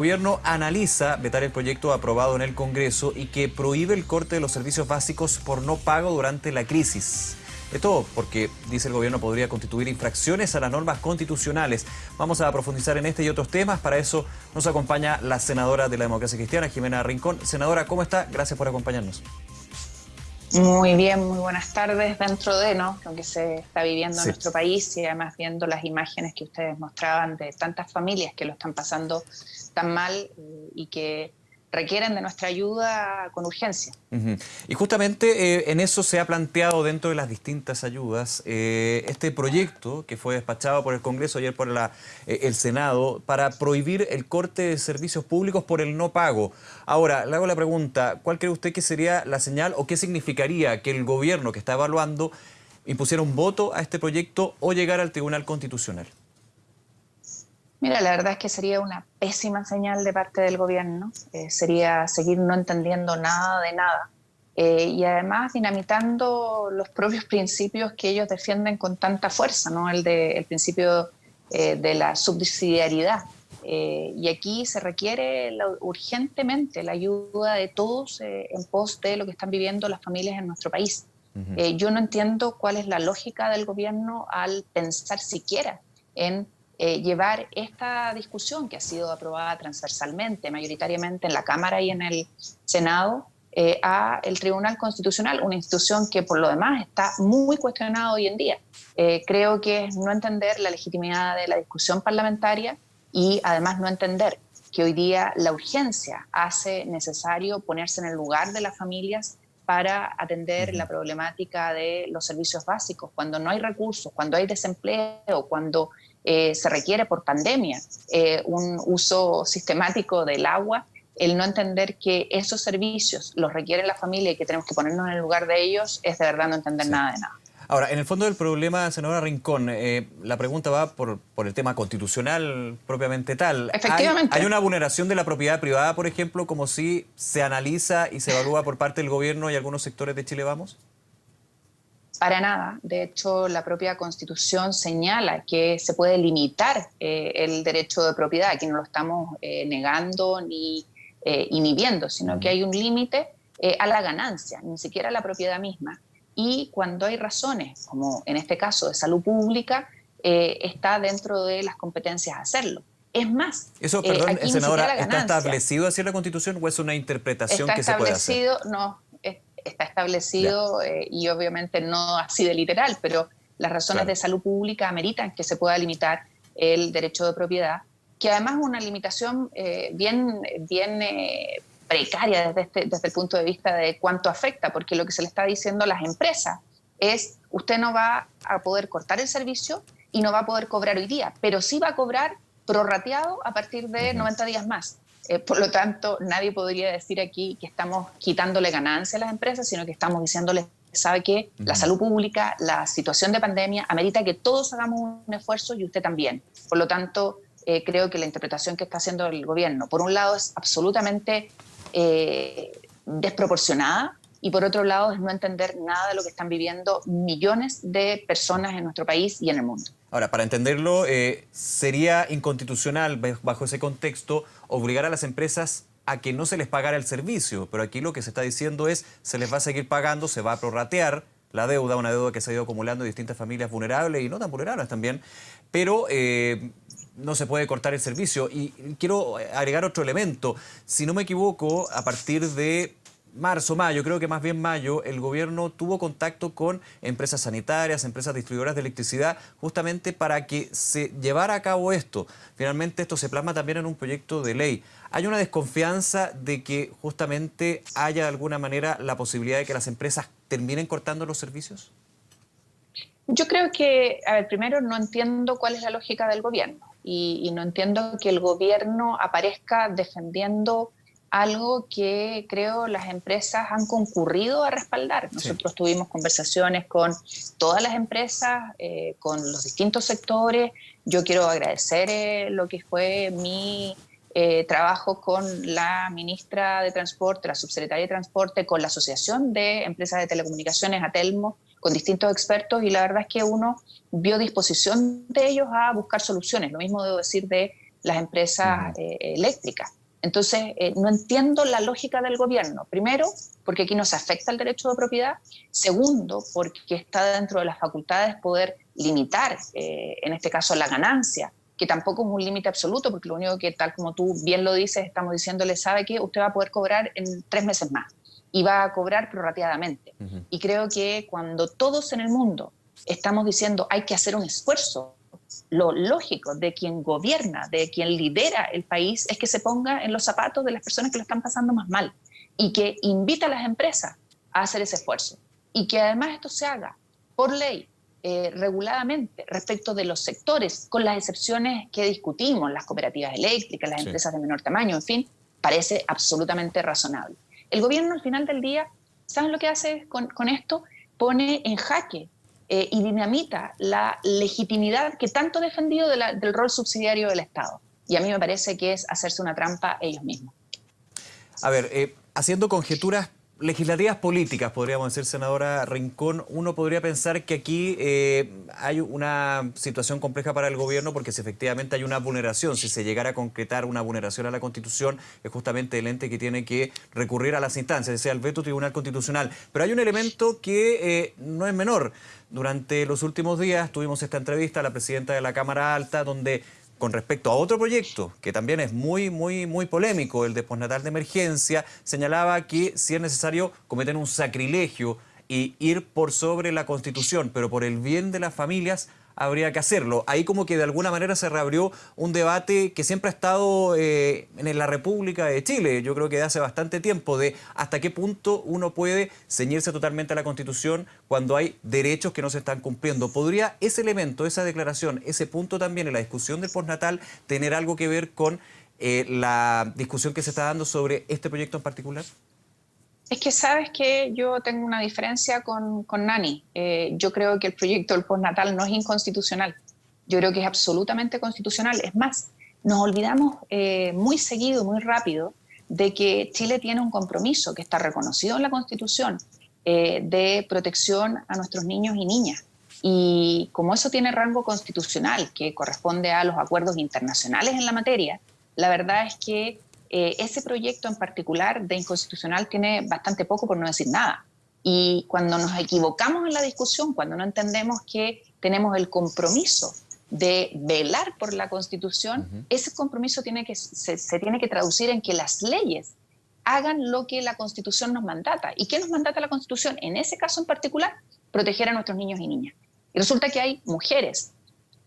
gobierno analiza vetar el proyecto aprobado en el Congreso y que prohíbe el corte de los servicios básicos por no pago durante la crisis. Esto porque, dice el gobierno, podría constituir infracciones a las normas constitucionales. Vamos a profundizar en este y otros temas. Para eso nos acompaña la senadora de la Democracia Cristiana, Jimena Rincón. Senadora, ¿cómo está? Gracias por acompañarnos. Muy bien, muy buenas tardes dentro de ¿no? lo que se está viviendo en nuestro país y además viendo las imágenes que ustedes mostraban de tantas familias que lo están pasando tan mal eh, y que requieren de nuestra ayuda con urgencia. Y justamente eh, en eso se ha planteado dentro de las distintas ayudas eh, este proyecto que fue despachado por el Congreso ayer por la, el Senado para prohibir el corte de servicios públicos por el no pago. Ahora, le hago la pregunta, ¿cuál cree usted que sería la señal o qué significaría que el gobierno que está evaluando impusiera un voto a este proyecto o llegara al Tribunal Constitucional? Mira, la verdad es que sería una pésima señal de parte del gobierno, eh, sería seguir no entendiendo nada de nada eh, y además dinamitando los propios principios que ellos defienden con tanta fuerza, ¿no? el, de, el principio eh, de la subsidiariedad. y aquí se requiere urgentemente la ayuda de todos en pos de lo que están viviendo las familias en nuestro país. yo no entiendo cuál es la lógica del gobierno al pensar siquiera en eh, llevar esta discusión que ha sido aprobada transversalmente, mayoritariamente en la Cámara y en el Senado, eh, a el Tribunal Constitucional, una institución que por lo demás está muy cuestionada hoy en día. Eh, creo que es no entender la legitimidad de la discusión parlamentaria y además no entender que hoy día la urgencia hace necesario ponerse en el lugar de las familias para atender la problemática de los servicios básicos, cuando no hay recursos, cuando hay desempleo, cuando eh, se requiere por pandemia eh, un uso sistemático del agua, el no entender que esos servicios los requiere la familia y que tenemos que ponernos en el lugar de ellos, es de verdad no entender nada de nada. Ahora, en el fondo del problema, senadora Rincón, eh, la pregunta va por, por, el tema constitucional propiamente tal. Efectivamente. ¿Hay, una vulneración de la propiedad privada, por ejemplo, como si se analiza y se evalúa por parte del gobierno y algunos sectores de Chile Vamos? Para nada. De hecho, la propia Constitución señala que se puede limitar eh, el derecho de propiedad. Aquí no lo estamos eh, negando ni eh, inhibiendo, sino que hay un límite a la ganancia, ni siquiera a la propiedad misma. Y cuando hay razones, como en este caso de salud pública, está dentro de las competencias hacerlo. Es más, eso, perdón, senadora, ¿está establecido así en la Constitución o es una interpretación que se puede hacer? No, está establecido eh, y obviamente no así de literal, pero las razones de salud pública ameritan que se pueda limitar el derecho de propiedad, que además es una limitación eh, bien, bien eh, precaria desde, este, desde el punto de vista de cuánto afecta, porque lo que se le está diciendo a las empresas es usted no va a poder cortar el servicio y no va a poder cobrar hoy día, pero sí va a cobrar prorrateado a partir de 90 días más. Eh, por lo tanto, nadie podría decir aquí que estamos quitándole ganancia a las empresas, sino que estamos diciéndoles, sabe que la salud pública, la situación de pandemia, amerita que todos hagamos un esfuerzo y usted también. Por lo tanto, eh, creo que la interpretación que está haciendo el gobierno, por un lado, es absolutamente eh, desproporcionada y por otro lado, es no entender nada de lo que están viviendo millones de personas en nuestro país y en el mundo. Ahora, para entenderlo, eh, sería inconstitucional, bajo ese contexto, obligar a las empresas a que no se les pagara el servicio, pero aquí lo que se está diciendo es se les va a seguir pagando, se va a prorratear la deuda, una deuda que se ha ido acumulando en distintas familias vulnerables y no tan vulnerables también, pero eh, no se puede cortar el servicio. Y quiero agregar otro elemento. Si no me equivoco, a partir de marzo, mayo, creo que más bien mayo, el gobierno tuvo contacto con empresas sanitarias, empresas distribuidoras de electricidad, justamente para que se llevara a cabo esto. Finalmente esto se plasma también en un proyecto de ley. ¿Hay una desconfianza de que justamente haya de alguna manera la posibilidad de que las empresas terminen cortando los servicios? Yo creo que, a ver, primero no entiendo cuál es la lógica del gobierno y, no entiendo que el gobierno aparezca defendiendo algo que creo las empresas han concurrido a respaldar. Nosotros tuvimos conversaciones con todas las empresas, eh, con los distintos sectores. Yo quiero agradecer eh, lo que fue mi eh, trabajo con la ministra de Transporte, la subsecretaria de Transporte, con la Asociación de Empresas de Telecomunicaciones, Atelmo, con distintos expertos, y la verdad es que uno vio disposición de ellos a buscar soluciones. Lo mismo debo decir de las empresas eléctricas. Entonces, no entiendo la lógica del gobierno. Primero, porque aquí no se afecta el derecho de propiedad. Segundo, porque está dentro de las facultades poder limitar, en este caso, la ganancia que tampoco es un límite absoluto, porque lo único que, tal como tú bien lo dices, estamos diciéndole, sabe que usted va a poder cobrar en tres meses más y va a cobrar prorrateadamente. Y creo que cuando todos en el mundo estamos diciendo hay que hacer un esfuerzo, lo lógico de quien gobierna, de quien lidera el país, es que se ponga en los zapatos de las personas que lo están pasando más mal y que invita a las empresas a hacer ese esfuerzo. Y que además esto se haga por ley, eh, reguladamente respecto de los sectores, con las excepciones que discutimos, las cooperativas eléctricas, las empresas de menor tamaño, en fin, parece absolutamente razonable. El gobierno al final del día, ¿saben lo que hace con, esto? Pone en jaque eh, y dinamita la legitimidad que tanto ha defendido del rol subsidiario del Estado. Y a mí me parece que es hacerse una trampa ellos mismos. A ver, eh, haciendo conjeturas legislativas políticas, podríamos decir, senadora Rincón, uno podría pensar que aquí eh, hay una situación compleja para el gobierno porque si efectivamente hay una vulneración, si se llegara a concretar una vulneración a la Constitución, es justamente el ente que tiene que recurrir a las instancias, sea el veto Tribunal Constitucional. Pero hay un elemento que eh, no es menor. Durante los últimos días tuvimos esta entrevista a la presidenta de la Cámara Alta donde con respecto a otro proyecto que también es muy, muy, muy polémico, el de postnatal de emergencia, señalaba que si es necesario cometer un sacrilegio y ir por sobre la Constitución, pero por el bien de las familias, habría que hacerlo. Ahí como que de alguna manera se reabrió un debate que siempre ha estado eh, en la República de Chile, yo creo que de hace bastante tiempo, de hasta qué punto uno puede ceñirse totalmente a la Constitución cuando hay derechos que no se están cumpliendo. ¿Podría ese elemento, esa declaración, ese punto también en la discusión del postnatal tener algo que ver con eh, la discusión que se está dando sobre este proyecto en particular? Es que sabes que yo tengo una diferencia con, con Nani. Eh, yo creo que el proyecto del postnatal no es inconstitucional. Yo creo que es absolutamente constitucional. Es más, nos olvidamos eh, muy seguido, muy rápido, de que Chile tiene un compromiso que está reconocido en la Constitución eh, de protección a nuestros niños y niñas. Y como eso tiene rango constitucional, que corresponde a los acuerdos internacionales en la materia, la verdad es que eh, ese proyecto en particular de inconstitucional tiene bastante poco, por no decir nada. Y cuando nos equivocamos en la discusión, cuando no entendemos que tenemos el compromiso de velar por la Constitución, ese compromiso tiene que, se, tiene que traducir en que las leyes hagan lo que la Constitución nos mandata. ¿Y qué nos mandata la Constitución? En ese caso en particular, proteger a nuestros niños y niñas. Y resulta que hay mujeres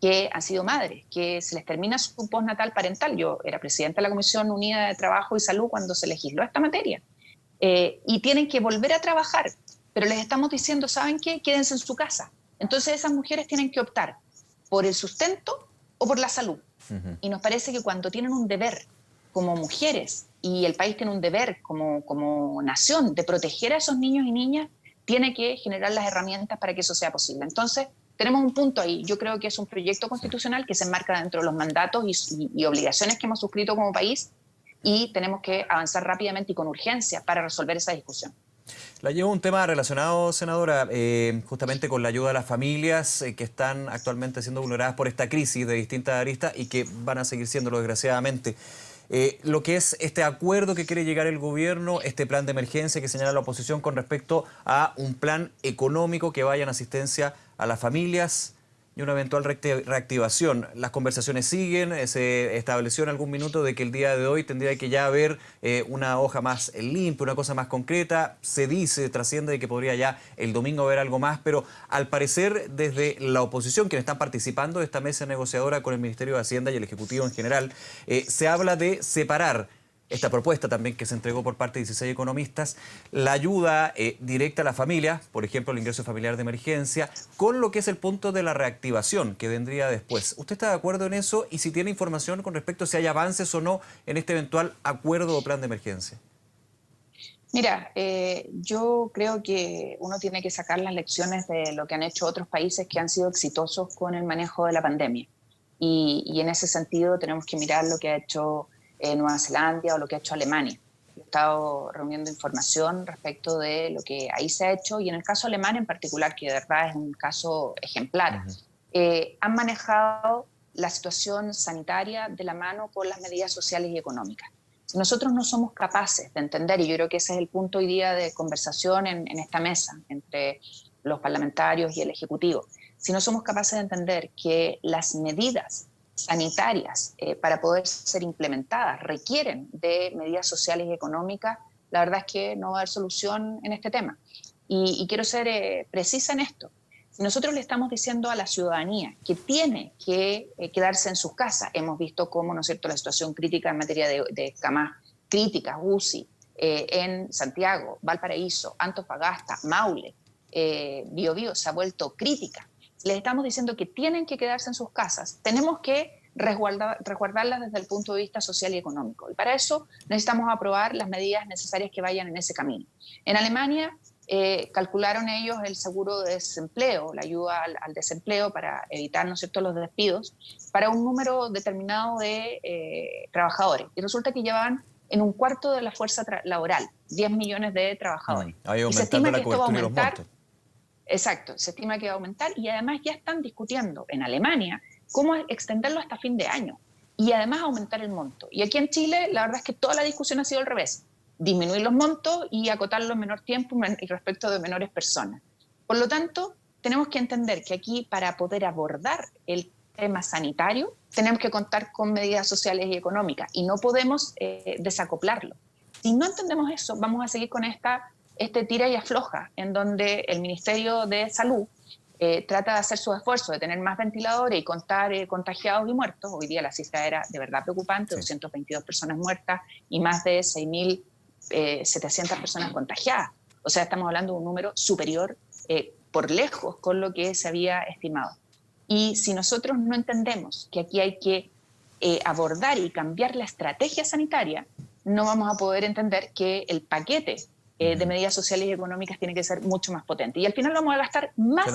que han sido madres, que se les termina su postnatal parental. Yo era presidenta de la Comisión Unida de Trabajo y Salud cuando se legisló esta materia. Eh, y tienen que volver a trabajar, pero les estamos diciendo, ¿saben qué? Quédense en su casa. Entonces esas mujeres tienen que optar por el sustento o por la salud. Y nos parece que cuando tienen un deber como mujeres y el país tiene un deber como, como nación de proteger a esos niños y niñas, tiene que generar las herramientas para que eso sea posible. Entonces, tenemos un punto ahí. Yo creo que es un proyecto constitucional que se enmarca dentro de los mandatos y, obligaciones que hemos suscrito como país y tenemos que avanzar rápidamente y con urgencia para resolver esa discusión. La llevo un tema relacionado, senadora, eh, justamente con la ayuda a las familias eh, que están actualmente siendo vulneradas por esta crisis de distintas aristas y que van a seguir siéndolo desgraciadamente. Eh, lo que es este acuerdo que quiere llegar el gobierno, este plan de emergencia que señala la oposición con respecto a un plan económico que vaya en asistencia a las familias y una eventual reactivación. Las conversaciones siguen, eh, se estableció en algún minuto de que el día de hoy tendría que ya haber eh, una hoja más limpia, una cosa más concreta. Se dice, trasciende de que podría ya el domingo haber algo más, pero al parecer desde la oposición, quienes están participando de esta mesa negociadora con el Ministerio de Hacienda y el Ejecutivo en general, eh, se habla de separar esta propuesta también que se entregó por parte de 16 economistas, la ayuda eh, directa a la familia, por ejemplo, el ingreso familiar de emergencia, con lo que es el punto de la reactivación que vendría después. ¿Usted está de acuerdo en eso? Y si tiene información con respecto a si hay avances o no en este eventual acuerdo o plan de emergencia. Mira, eh, yo creo que uno tiene que sacar las lecciones de lo que han hecho otros países que han sido exitosos con el manejo de la pandemia. Y en ese sentido tenemos que mirar lo que ha hecho Nueva Zelanda o lo que ha hecho Alemania. He estado reuniendo información respecto de lo que ahí se ha hecho y en el caso alemán en particular, que de verdad es un caso ejemplar, eh, han manejado la situación sanitaria de la mano con las medidas sociales y económicas. Si nosotros no somos capaces de entender, y yo creo que ese es el punto hoy día de conversación en, en esta mesa entre los parlamentarios y el Ejecutivo, si no somos capaces de entender que las medidas sanitarias eh, para poder ser implementadas requieren de medidas sociales y económicas, la verdad es que no va a haber solución en este tema. Y, quiero ser eh, precisa en esto. Nosotros le estamos diciendo a la ciudadanía que tiene que eh, quedarse en sus casas, hemos visto cómo, ¿no es cierto?, la situación crítica en materia de, de camas críticas, UCI, en Santiago, Valparaíso, Antofagasta, Maule, eh, Bio, se ha vuelto crítica. Les estamos diciendo que tienen que quedarse en sus casas. Tenemos que resguardar, resguardarlas desde el punto de vista social y económico. Y para eso necesitamos aprobar las medidas necesarias que vayan en ese camino. En Alemania eh, calcularon ellos el seguro de desempleo, la ayuda al, desempleo para evitar ¿no cierto? los despidos, para un número determinado de eh, trabajadores. Y resulta que llevaban en un cuarto de la fuerza laboral, 10 millones de trabajadores. Mm, y se estima que esto va a aumentar Exacto, se estima que va a aumentar y además ya están discutiendo en Alemania cómo extenderlo hasta fin de año y además aumentar el monto. Y aquí en Chile la verdad es que toda la discusión ha sido al revés, disminuir los montos y acotarlo en menor tiempo y respecto de menores personas. Por lo tanto, tenemos que entender que aquí para poder abordar el tema sanitario tenemos que contar con medidas sociales y económicas y no podemos eh, desacoplarlo. Si no entendemos eso, vamos a seguir con esta este tira y afloja, en donde el Ministerio de Salud eh, trata de hacer su esfuerzo de tener más ventiladores y contar eh, contagiados y muertos. Hoy día la cifra era de verdad preocupante, 222 personas muertas y más de 6.700 eh, personas contagiadas. O sea, estamos hablando de un número superior por lejos con lo que se había estimado. Y si nosotros no entendemos que aquí hay que abordar y cambiar la estrategia sanitaria, no vamos a poder entender que el paquete eh, de medidas sociales y económicas tiene que ser mucho más potente. Y al final vamos a gastar más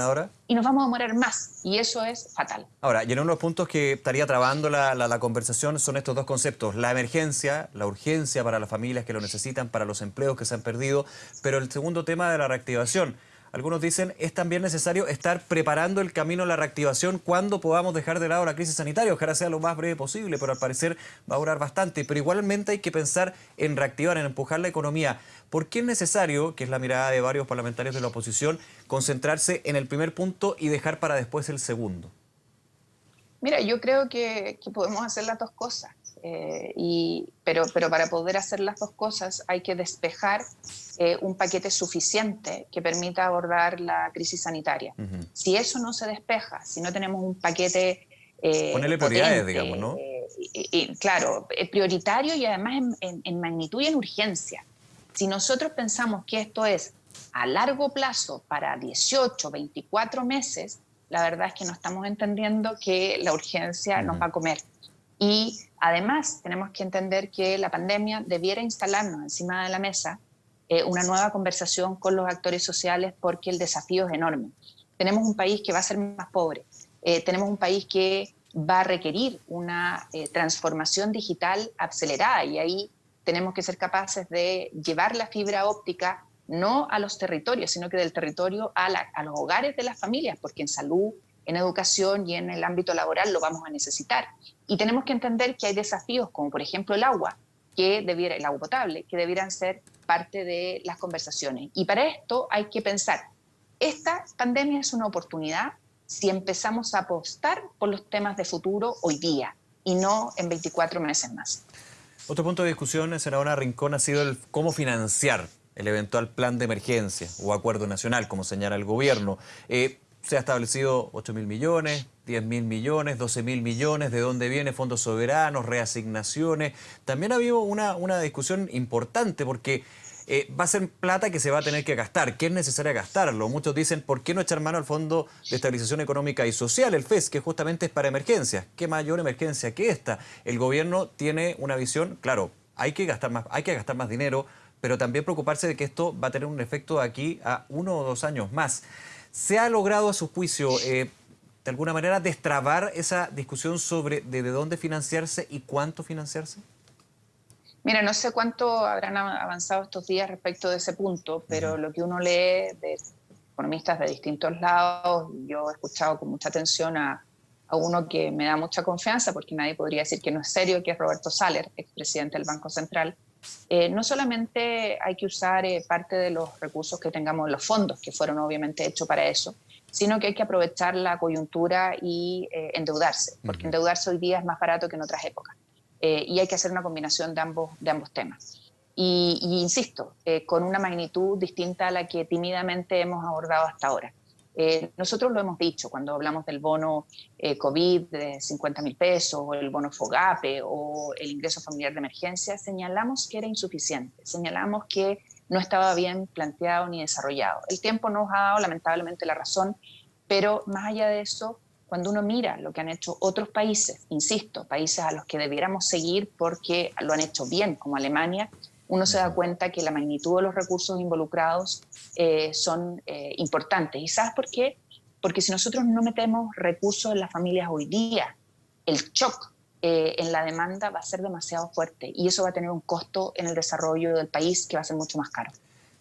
y nos vamos a morir más. Y eso es fatal. Ahora, y en uno de los puntos que estaría trabando la, la, conversación son estos dos conceptos. La emergencia, la urgencia para las familias que lo necesitan, para los empleos que se han perdido, pero el segundo tema de la reactivación. Algunos dicen es también necesario estar preparando el camino a la reactivación cuando podamos dejar de lado la crisis sanitaria. Ojalá sea lo más breve posible, pero al parecer va a durar bastante. Pero igualmente hay que pensar en reactivar, en empujar la economía. ¿Por qué es necesario, que es la mirada de varios parlamentarios de la oposición, concentrarse en el primer punto y dejar para después el segundo? Mira, yo creo que, podemos hacer las dos cosas, eh, y, pero, pero para poder hacer las dos cosas hay que despejar eh, un paquete suficiente que permita abordar la crisis sanitaria. Si eso no se despeja, si no tenemos un paquete... Eh, Ponerle prioridades, digamos, ¿no? Y, claro, prioritario y además en, en magnitud y en urgencia. Si nosotros pensamos que esto es a largo plazo para 18, 24 meses, la verdad es que no estamos entendiendo que la urgencia nos va a comer. Y además tenemos que entender que la pandemia debiera instalarnos encima de la mesa eh, una nueva conversación con los actores sociales porque el desafío es enorme. Tenemos un país que va a ser más pobre, eh, tenemos un país que va a requerir una eh, transformación digital acelerada y ahí tenemos que ser capaces de llevar la fibra óptica no a los territorios, sino que del territorio a, los hogares de las familias, porque en salud, en educación y en el ámbito laboral lo vamos a necesitar. Y tenemos que entender que hay desafíos como por ejemplo el agua, que debiera, el agua potable, que debieran ser parte de las conversaciones. Y para esto hay que pensar, esta pandemia es una oportunidad si empezamos a apostar por los temas de futuro hoy día y no en 24 meses más. Otro punto de discusión, senadora Rincón, ha sido el cómo financiar el eventual plan de emergencia o acuerdo nacional, como señala el gobierno. Eh, se ha establecido 8 mil millones, 10 mil millones, 12 mil millones, de dónde viene fondos soberanos, reasignaciones. También ha habido una, una discusión importante porque eh, va a ser plata que se va a tener que gastar, que es necesario gastarlo. Muchos dicen, ¿por qué no echar mano al Fondo de Estabilización Económica y Social, el FES, que justamente es para emergencias? ¿Qué mayor emergencia que esta? El gobierno tiene una visión, claro, hay que gastar más, hay que gastar más dinero, pero también preocuparse de que esto va a tener un efecto aquí a uno o dos años más. ¿Se ha logrado a su juicio, eh, de alguna manera, destrabar esa discusión sobre de, dónde financiarse y cuánto financiarse? Mira, no sé cuánto habrán avanzado estos días respecto de ese punto, pero lo que uno lee de economistas de distintos lados, yo he escuchado con mucha atención a, a uno que me da mucha confianza, porque nadie podría decir que no es serio, que es Roberto Saller, expresidente del Banco Central, eh, no solamente hay que usar eh, parte de los recursos que tengamos en los fondos, que fueron obviamente hechos para eso, sino que hay que aprovechar la coyuntura y eh, endeudarse, porque endeudarse hoy día es más barato que en otras épocas. y hay que hacer una combinación de ambos, de ambos temas. Y, y insisto, con una magnitud distinta a la que tímidamente hemos abordado hasta ahora. Eh, nosotros lo hemos dicho cuando hablamos del bono eh, COVID de 50 mil pesos, o el bono FOGAPE o el ingreso familiar de emergencia, señalamos que era insuficiente, señalamos que no estaba bien planteado ni desarrollado. El tiempo nos ha dado lamentablemente la razón, pero más allá de eso, cuando uno mira lo que han hecho otros países, insisto, países a los que debiéramos seguir porque lo han hecho bien, como Alemania, uno se da cuenta que la magnitud de los recursos involucrados eh, son eh, importantes. ¿Y sabes por qué? Porque si nosotros no metemos recursos en las familias hoy día, el shock eh, en la demanda va a ser demasiado fuerte y eso va a tener un costo en el desarrollo del país que va a ser mucho más caro.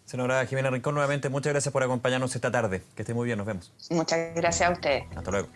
Senadora Jimena Rincón, nuevamente muchas gracias por acompañarnos esta tarde. Que esté muy bien, nos vemos. Muchas gracias a ustedes. Hasta luego.